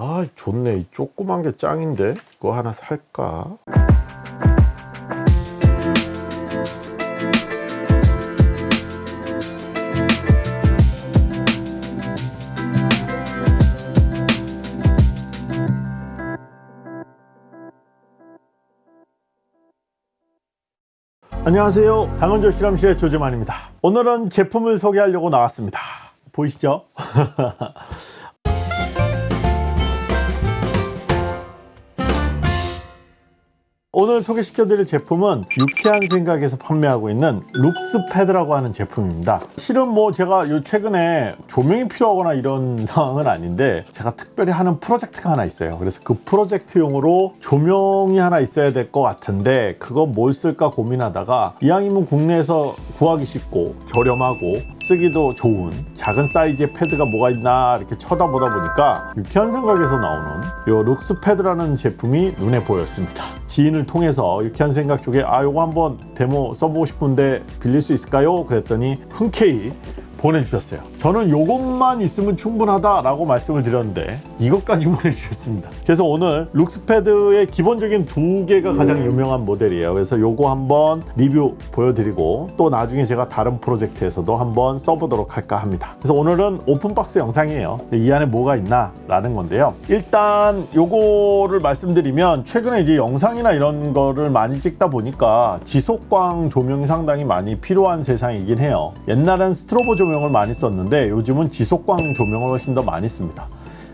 아 좋네. 이 조그만 게 짱인데? 이거 하나 살까? 안녕하세요. 당원조 실험실의 조재만입니다. 오늘은 제품을 소개하려고 나왔습니다. 보이시죠 오늘 소개시켜드릴 제품은 유쾌한 생각에서 판매하고 있는 룩스패드라고 하는 제품입니다. 실은 뭐 제가 요 최근에 조명이 필요하거나 이런 상황은 아닌데 제가 특별히 하는 프로젝트가 하나 있어요. 그래서 그 프로젝트용으로 조명이 하나 있어야 될 것 같은데 그거 뭘 쓸까 고민하다가 이왕이면 국내에서 구하기 쉽고 저렴하고 쓰기도 좋은 작은 사이즈의 패드가 뭐가 있나 이렇게 쳐다보다 보니까 유쾌한 생각에서 나오는 요 룩스 패드라는 제품이 눈에 보였습니다 지인을 통해서 유쾌한 생각 쪽에 아 요거 한번 데모 써보고 싶은데 빌릴 수 있을까요? 그랬더니 흔쾌히 보내주셨어요 저는 요것만 있으면 충분하다 라고 말씀을 드렸는데 이것까지 보내주셨습니다. 그래서 오늘 룩스패드의 기본적인 두 개가 가장 유명한 모델이에요. 그래서 요거 한번 리뷰 보여드리고 또 나중에 제가 다른 프로젝트에서도 한번 써보도록 할까 합니다. 그래서 오늘은 open box 영상이에요. 이 안에 뭐가 있나 라는 건데요. 일단 요거를 말씀드리면 최근에 이제 영상이나 이런 거를 많이 찍다 보니까 지속광 조명이 상당히 많이 필요한 세상이긴 해요. 옛날엔 스트로보 조명 조명을 많이 썼는데 요즘은 지속광 조명을 훨씬 더 많이 씁니다.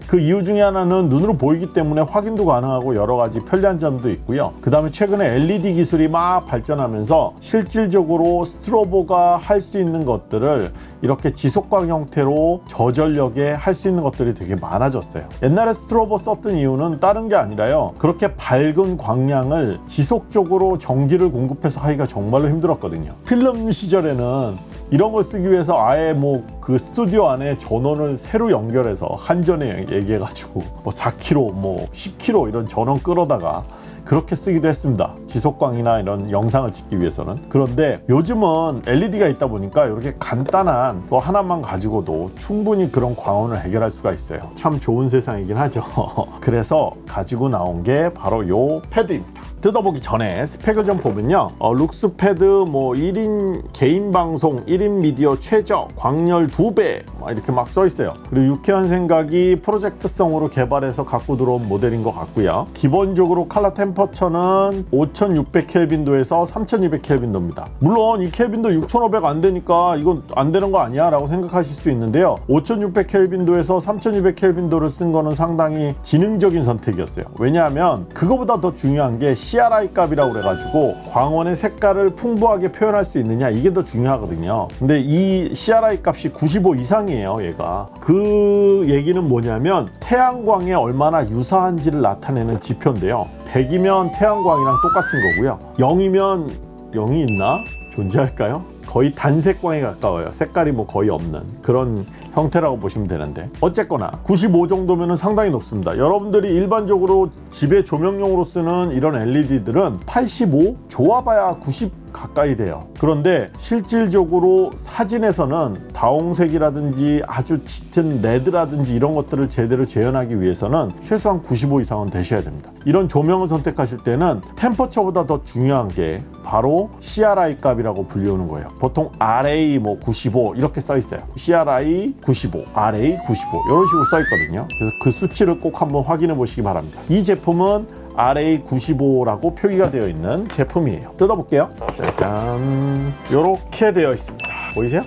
그 이유 중에 하나는 눈으로 보이기 때문에 확인도 가능하고 여러 가지 편리한 점도 있고요. 그 다음에 최근에 LED 기술이 막 발전하면서 실질적으로 스트로보가 할 수 있는 것들을 이렇게 지속광 형태로 저전력에 할 수 있는 것들이 되게 많아졌어요. 옛날에 스트로보 썼던 이유는 다른 게 아니라요. 그렇게 밝은 광량을 지속적으로 전기를 공급해서 하기가 정말로 힘들었거든요. 필름 시절에는 이런 걸 쓰기 위해서 아예 뭐 그 스튜디오 안에 전원을 새로 연결해서 한전에 얘기해가지고 뭐 4kg 뭐 10kg 이런 전원 끌어다가 그렇게 쓰기도 했습니다. 지속광이나 이런 영상을 찍기 위해서는. 그런데 요즘은 LED가 있다 보니까 이렇게 간단한 거 하나만 가지고도 충분히 그런 광원을 해결할 수가 있어요. 참 좋은 세상이긴 하죠. 그래서 가지고 나온 게 바로 요 패드입니다 뜯어보기 전에 스펙을 좀 보면요. 어, 룩스패드 뭐 1인 개인 방송 1인 미디어 최저 광열 2배 이렇게 막 써 있어요. 그리고 유쾌한 생각이 프로젝트성으로 개발해서 갖고 들어온 모델인 것 같고요. 기본적으로 칼라 템퍼처는 5600켈빈도에서 3200켈빈도입니다. 물론 이 켈빈도 6500 안 되니까 이건 안 되는 거 아니야? 라고 생각하실 수 있는데요. 5600켈빈도에서 3200켈빈도를 쓴 거는 상당히 지능적인 선택이었어요. 왜냐하면 그거보다 더 중요한 게 CRI 값이라고 그래가지고 광원의 색깔을 풍부하게 표현할 수 있느냐 이게 더 중요하거든요. 근데 이 CRI 값이 95 이상이에요 얘가. 그 얘기는 뭐냐면 태양광에 얼마나 유사한지를 나타내는 지표인데요. 100이면 태양광이랑 똑같은 거고요. 0이면 0이 있나? 존재할까요? 거의 단색광에 가까워요. 색깔이 뭐 거의 없는 그런 형태라고 보시면 되는데. 어쨌거나 95 정도면 상당히 높습니다. 여러분들이 일반적으로 집에 조명용으로 쓰는 이런 LED들은 85 좋아봐야 90 가까이 돼요. 그런데 실질적으로 사진에서는 다홍색이라든지 아주 짙은 레드라든지 이런 것들을 제대로 재현하기 위해서는 최소한 95 이상은 되셔야 됩니다. 이런 조명을 선택하실 때는 템퍼처보다 더 중요한 게 바로 CRI 값이라고 불리우는 거예요. 보통 RA 뭐 95 이렇게 써 있어요. CRI 95 RA 95 이런 식으로 써 있거든요. 그래서 그 수치를 꼭 한번 확인해 보시기 바랍니다. 이 제품은 RA95라고 표기가 되어 있는 제품이에요. 뜯어볼게요. 짜잔. 이렇게 되어 있습니다. 보이세요?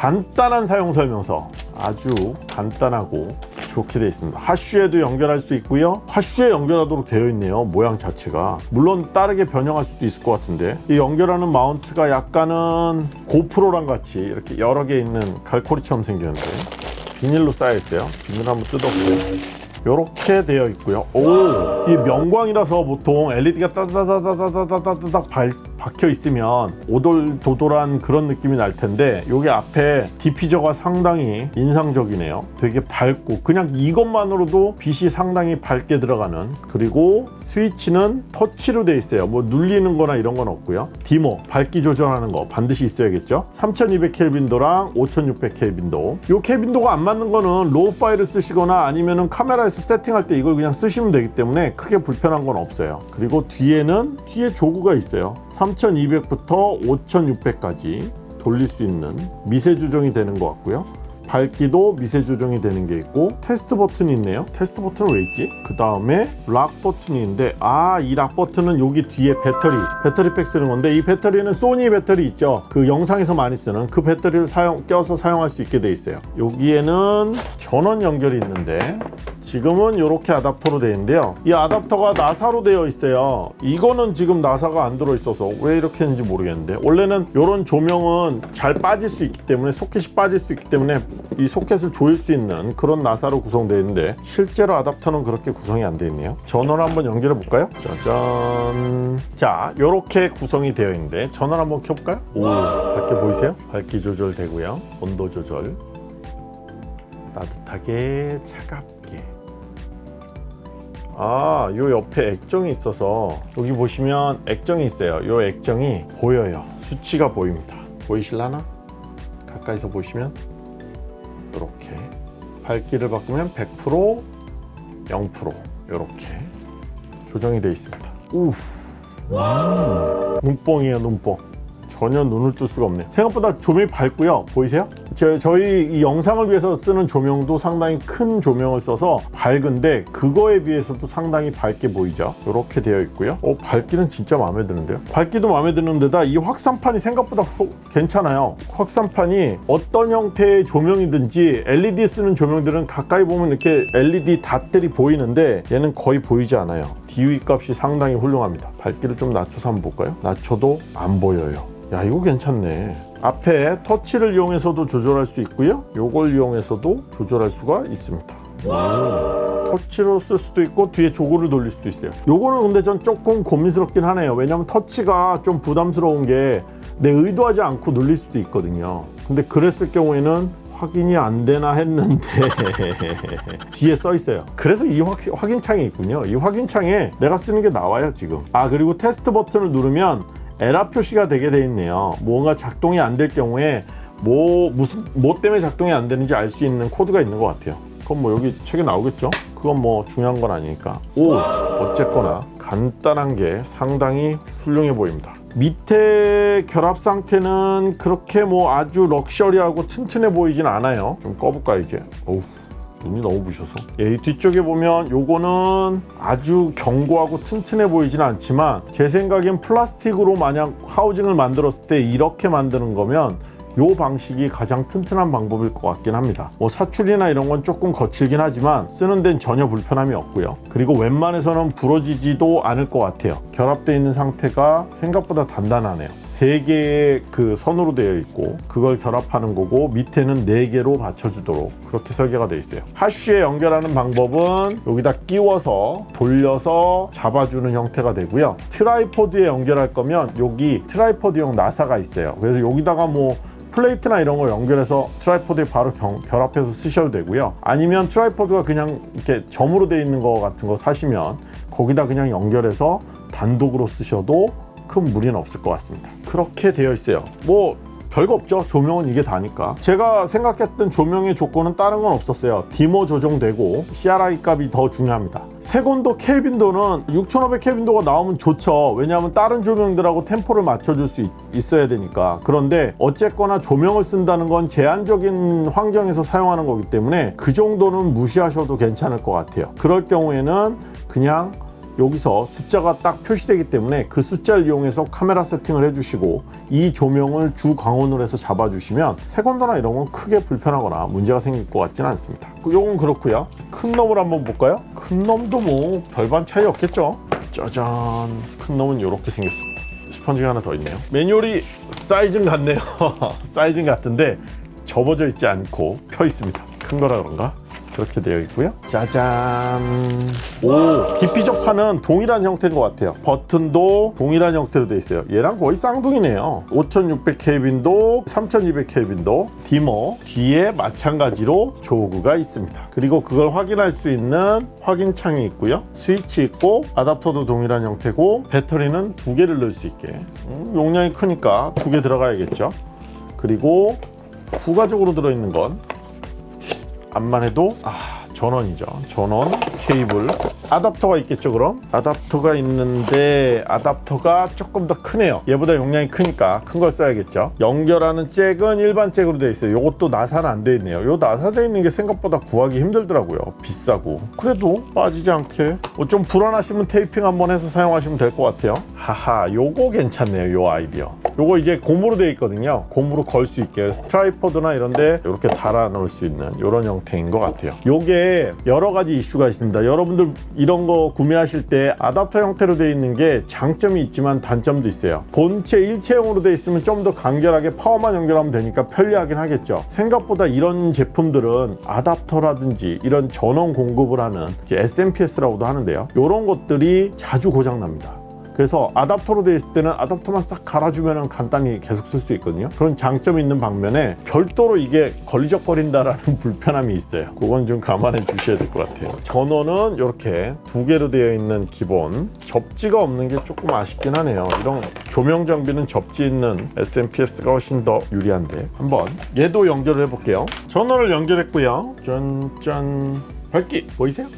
간단한 사용 설명서. 아주 간단하고 좋게 되어 있습니다. 하쉬에도 연결할 수 있고요. 하쉬에 연결하도록 되어 있네요 모양 자체가. 물론 다르게 변형할 수도 있을 것 같은데. 이 연결하는 마운트가 약간은 고프로랑 같이 이렇게 여러 개 있는 갈코리처럼 생겼는데. 비닐로 쌓여 있어요. 비닐 한번 뜯어보세요 이렇게 되어 있고요. 오, 이 면광이라서 보통 LED가 따다다다다다다닥 박혀 있으면 오돌도돌한 그런 느낌이 날 텐데 여기 앞에 diffuser가 상당히 인상적이네요. 되게 밝고 그냥 이것만으로도 빛이 상당히 밝게 들어가는 그리고 스위치는 터치로 돼 있어요. 뭐 눌리는 거나 이런 건 없고요. dimmer 밝기 조절하는 거 반드시 있어야겠죠. 3200 켈빈도랑 5600 켈빈도. 요 켈빈도가 안 맞는 거는 raw 파일을 쓰시거나 아니면은 카메라에서 세팅할 때 이걸 그냥 쓰시면 되기 때문에 크게 불편한 건 없어요. 그리고 뒤에는 뒤에 조구가 있어요. 3200부터 5600까지 돌릴 수 있는 미세 조정이 되는 것 같고요. 밝기도 미세 조정이 되는 게 있고 테스트 버튼이 있네요. 테스트 버튼은 왜 있지? 그 다음에 lock 버튼이 있는데 아 이 lock 버튼은 여기 뒤에 배터리 배터리팩 쓰는 건데 이 배터리는 소니 배터리 있죠. 그 영상에서 많이 쓰는 그 배터리를 사용 껴서 사용할 수 있게 돼 있어요. 여기에는 전원 연결이 있는데 지금은 이렇게 아답터로 되어 있는데요. 이 아답터가 나사로 되어 있어요. 이거는 지금 나사가 안 들어 있어서 왜 이렇게 했는지 모르겠는데 원래는 이런 조명은 잘 빠질 수 있기 때문에 소켓이 빠질 수 있기 때문에 이 소켓을 조일 수 있는 그런 나사로 구성되어 있는데 실제로 아답터는 그렇게 구성이 안 되어 있네요. 전원을 한번 연결해 볼까요? 짜잔. 자, 이렇게 구성이 되어 있는데 전원 한번 켜볼까요? 오, 밝게 보이세요? 밝기 조절 되고요. 온도 조절. 따뜻하게 차갑게 아, 요 옆에 액정이 있어서 여기 보시면 액정이 있어요. 요 액정이 보여요. 수치가 보입니다. 보이실라나? 가까이서 보시면 이렇게 밝기를 바꾸면 100% 0% 이렇게 조정이 되어 있습니다. 우, 음, 눈뽕이에요, 눈뽕. 전혀 눈을 뜰 수가 없네요. 생각보다 조명이 밝고요. 보이세요? 저, 저희 이 영상을 위해서 쓰는 조명도 상당히 큰 조명을 써서 밝은데 그거에 비해서도 상당히 밝게 보이죠. 이렇게 되어 있고요. 어, 밝기는 진짜 마음에 드는데요. 밝기도 마음에 드는 데다 이 확산판이 생각보다 호- 괜찮아요. 확산판이 어떤 형태의 조명이든지 LED 쓰는 조명들은 가까이 보면 이렇게 LED 닷들이 보이는데 얘는 거의 보이지 않아요. DUI 값이 상당히 훌륭합니다. 밝기를 좀 낮춰서 한번 볼까요? 낮춰도 안 보여요. 야 이거 괜찮네 앞에 터치를 이용해서도 조절할 수 있고요 요걸 이용해서도 조절할 수가 있습니다 오, 터치로 쓸 수도 있고 뒤에 조구를 돌릴 수도 있어요 요거는 근데 전 조금 고민스럽긴 하네요 왜냐면 터치가 좀 부담스러운 게 내 의도하지 않고 눌릴 수도 있거든요 근데 그랬을 경우에는 확인이 안 되나 했는데 뒤에 써 있어요. 그래서 이 확, 확인창이 있군요. 이 확인창에 내가 쓰는 게 나와요 지금. 아 그리고 테스트 버튼을 누르면 에러 표시가 되게 돼 있네요. 뭔가 작동이 안 될 경우에 뭐 무슨 뭐 때문에 작동이 안 되는지 알 수 있는 코드가 있는 것 같아요. 그건 뭐 여기 책에 나오겠죠? 그건 뭐 중요한 건 아니니까. 오 어쨌거나 간단한 게 상당히 훌륭해 보입니다. 밑에 결합 상태는 그렇게 뭐 아주 럭셔리하고 튼튼해 보이진 않아요. 좀 꺼볼까 이제. 어우. 눈이 너무 부셔서 예, 이 뒤쪽에 보면 요거는 아주 견고하고 튼튼해 보이진 않지만 제 생각엔 플라스틱으로 만약 하우징을 만들었을 때 이렇게 만드는 거면 요 방식이 가장 튼튼한 방법일 것 같긴 합니다 뭐 사출이나 이런 건 조금 거칠긴 하지만 쓰는 데는 전혀 불편함이 없고요 그리고 웬만해서는 부러지지도 않을 것 같아요 결합되어 있는 상태가 생각보다 단단하네요 세 개의 그 선으로 되어 있고 그걸 결합하는 거고 밑에는 네 개로 받쳐주도록 그렇게 설계가 되어 있어요. 하쉬에 연결하는 방법은 여기다 끼워서 돌려서 잡아주는 형태가 되고요. tripod에 연결할 거면 여기 tripod용 나사가 있어요. 그래서 여기다가 뭐 플레이트나 이런 거 연결해서 tripod에 바로 경- 결합해서 쓰셔도 되고요. 아니면 tripod가 그냥 이렇게 점으로 되어 있는 거 같은 거 사시면 거기다 그냥 연결해서 단독으로 쓰셔도 큰 무리는 없을 것 같습니다. 그렇게 되어 있어요. 뭐 별거 없죠. 조명은 이게 다니까. 제가 생각했던 조명의 조건은 다른 건 없었어요. dimmer 조정되고 CRI 값이 더 중요합니다. 색온도 켈빈도는 6500 켈빈도가 나오면 좋죠. 왜냐하면 다른 조명들하고 템포를 맞춰줄 수 있, 있어야 되니까. 그런데 어쨌거나 조명을 쓴다는 건 제한적인 환경에서 사용하는 거기 때문에 그 정도는 무시하셔도 괜찮을 것 같아요. 그럴 경우에는 그냥 여기서 숫자가 딱 표시되기 때문에 그 숫자를 이용해서 카메라 세팅을 해주시고 이 조명을 주 광원으로 해서 잡아주시면 세건도나 이런 건 크게 불편하거나 문제가 생길 것 같지는 않습니다. 요건 그렇고요. 큰 놈을 한번 볼까요? 큰 놈도 뭐 별반 차이 없겠죠. 짜잔. 큰 놈은 이렇게 생겼습니다. 스펀지가 하나 더 있네요. 매뉴얼이 사이즈는 같네요. 사이즈는 같은데 접어져 있지 않고 펴 있습니다. 큰 거라 그런가? 그렇게 되어 있고요. 짜잔. 오, 깊이 접하는 동일한 형태인 것 같아요. 버튼도 동일한 형태로 되어 있어요. 얘랑 거의 쌍둥이네요. 5600켈빈도 3200켈빈도 디머 뒤에 마찬가지로 조그가 있습니다. 그리고 그걸 확인할 수 있는 확인창이 있고요. 스위치 있고 아답터도 동일한 형태고 배터리는 두 개를 넣을 수 있게 음, 용량이 크니까 두 개 들어가야겠죠. 그리고 부가적으로 들어있는 건 암만 해도 아 전원이죠. 전원 케이블. 아답터가 있겠죠 그럼? 아답터가 있는데 아답터가 조금 더 크네요. 얘보다 용량이 크니까 큰 걸 써야겠죠. 연결하는 잭은 일반 잭으로 되어 있어요. 요것도 나사는 안 되어 있네요. 요 나사 되어 있는 게 생각보다 구하기 힘들더라고요. 비싸고. 그래도 빠지지 않게. 뭐좀 불안하시면 테이핑 한번 해서 사용하시면 될 것 같아요. 하하 요거 괜찮네요 요 아이디어 요거 이제 고무로 되어 있거든요. 고무로 걸 수 있게 스트라이퍼드나 이런데 이렇게 달아 놓을 수 있는 이런 형태인 것 같아요. 요게 여러 가지 이슈가 있습니다. 여러분들 이런 거 구매하실 때 아답터 형태로 되어 있는 게 장점이 있지만 단점도 있어요. 본체 일체형으로 되어 있으면 좀 더 간결하게 파워만 연결하면 되니까 편리하긴 하겠죠. 생각보다 이런 제품들은 아답터라든지 이런 전원 공급을 하는 SMPS라고도 하는데요. 이런 것들이 자주 고장 납니다 그래서 아답터로 되어 있을 때는 아답터만 싹 갈아주면 간단히 계속 쓸 수 있거든요. 그런 장점이 있는 반면에 별도로 이게 걸리적거린다라는 불편함이 있어요. 그건 좀 감안해 주셔야 될 것 같아요. 전원은 이렇게 두 개로 되어 있는 기본. 접지가 없는 게 조금 아쉽긴 하네요. 이런 조명 장비는 접지 있는 SMPS가 훨씬 더 유리한데 한번 얘도 연결을 해볼게요. 전원을 연결했고요. 짠짠. 밝기 보이세요?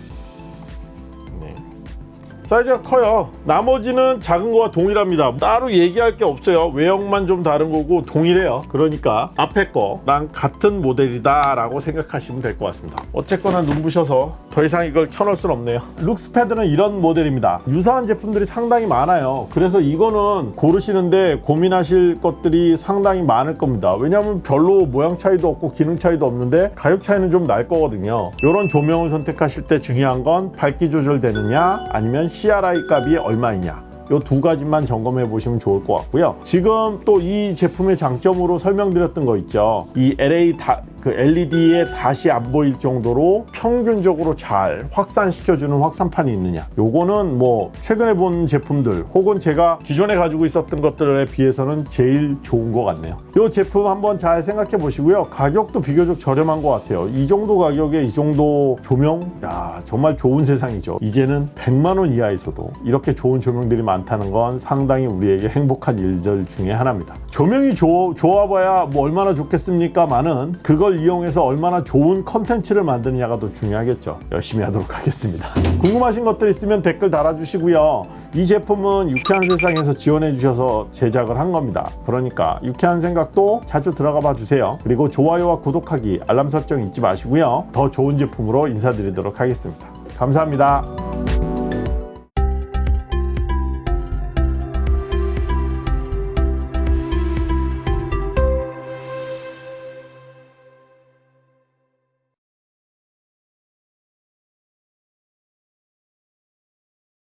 네. 사이즈가 커요. 나머지는 작은 거와 동일합니다. 따로 얘기할 게 없어요. 외형만 좀 다른 거고 동일해요. 그러니까 앞에 거랑 같은 모델이다 라고 생각하시면 될 것 같습니다. 어쨌거나 눈부셔서 더 이상 이걸 켜놓을 순 없네요. 룩스패드는 이런 모델입니다. 유사한 제품들이 상당히 많아요. 그래서 이거는 고르시는데 고민하실 것들이 상당히 많을 겁니다. 왜냐하면 별로 모양 차이도 없고 기능 차이도 없는데 가격 차이는 좀 날 거거든요. 이런 조명을 선택하실 때 중요한 건 밝기 조절되느냐 아니면 CRI 값이 얼마이냐. 이두 가지만 점검해 보시면 좋을 것 같고요. 지금 또 이 제품의 장점으로 설명드렸던 거 있죠. 이 LA 다, 그 LED에 다시 안 보일 정도로 평균적으로 잘 확산시켜주는 확산판이 있느냐. 요거는 뭐 최근에 본 제품들 혹은 제가 기존에 가지고 있었던 것들에 비해서는 제일 좋은 것 같네요. 이 제품 한번 잘 생각해 보시고요. 가격도 비교적 저렴한 것 같아요. 이 정도 가격에 이 정도 조명, 야 정말 좋은 세상이죠. 이제는 100만 원 이하에서도 이렇게 좋은 조명들이 많다는 건 상당히 우리에게 행복한 일들 중에 하나입니다. 조명이 좋, 좋아봐야 뭐 얼마나 좋겠습니까만은 그걸 이용해서 얼마나 좋은 컨텐츠를 만드느냐가 더 중요하겠죠. 열심히 하도록 하겠습니다. 궁금하신 것들 있으면 댓글 달아주시고요. 이 제품은 유쾌한 세상에서 지원해 주셔서 제작을 한 겁니다. 그러니까 유쾌한 생각도 자주 들어가 봐 주세요. 그리고 좋아요와 구독하기, 알람 설정 잊지 마시고요. 더 좋은 제품으로 인사드리도록 하겠습니다. 감사합니다.